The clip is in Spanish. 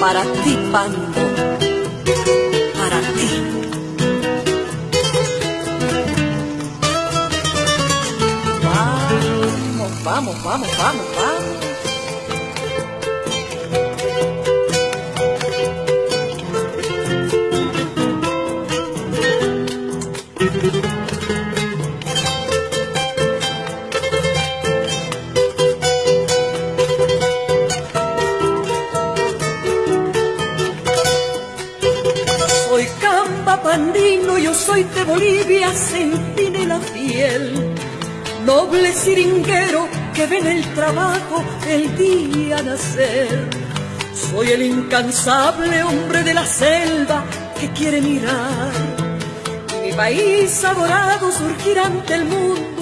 Para ti, Pando. Para ti. Vamos, vamos, vamos, vamos, vamos. Camba pandino, yo soy de Bolivia, la fiel. Noble siringuero que ve en el trabajo el día nacer. Soy el incansable hombre de la selva que quiere mirar mi país adorado surgir ante el mundo